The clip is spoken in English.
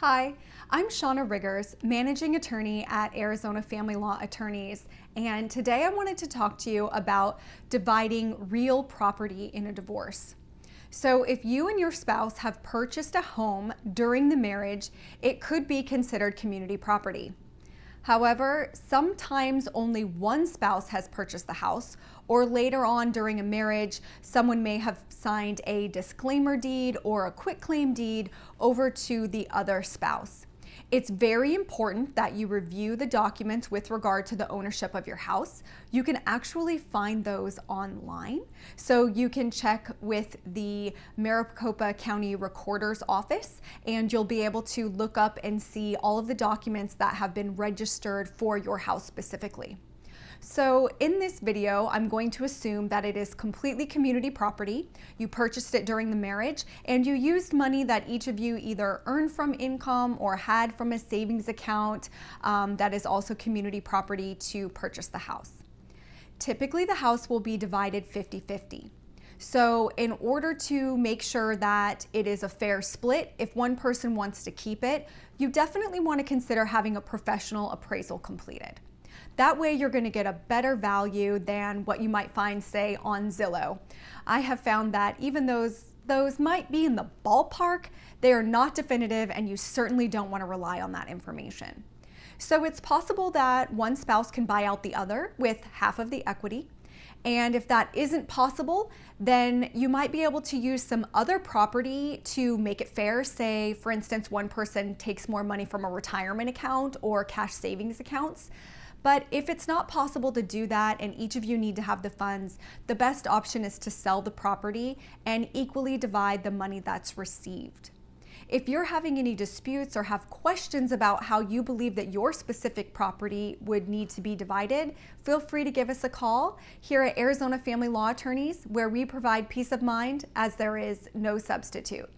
Hi, I'm Shauna Riggers, Managing Attorney at Arizona Family Law Attorneys, and today I wanted to talk to you about dividing real property in a divorce. So if you and your spouse have purchased a home during the marriage, it could be considered community property. However, sometimes only one spouse has purchased the house, or later on during a marriage, someone may have signed a disclaimer deed or a quitclaim deed over to the other spouse. It's very important that you review the documents with regard to the ownership of your house. You can actually find those online. So you can check with the Maricopa County Recorder's Office and you'll be able to look up and see all of the documents that have been registered for your house specifically. So in this video, I'm going to assume that it is completely community property. You purchased it during the marriage and you used money that each of you either earned from income or had from a savings account um, that is also community property to purchase the house. Typically the house will be divided 50-50. So in order to make sure that it is a fair split, if one person wants to keep it, you definitely want to consider having a professional appraisal completed. That way you're gonna get a better value than what you might find, say, on Zillow. I have found that even those those might be in the ballpark, they are not definitive and you certainly don't wanna rely on that information. So it's possible that one spouse can buy out the other with half of the equity. And if that isn't possible, then you might be able to use some other property to make it fair. Say, for instance, one person takes more money from a retirement account or cash savings accounts. But if it's not possible to do that and each of you need to have the funds, the best option is to sell the property and equally divide the money that's received. If you're having any disputes or have questions about how you believe that your specific property would need to be divided, feel free to give us a call here at Arizona Family Law Attorneys, where we provide peace of mind as there is no substitute.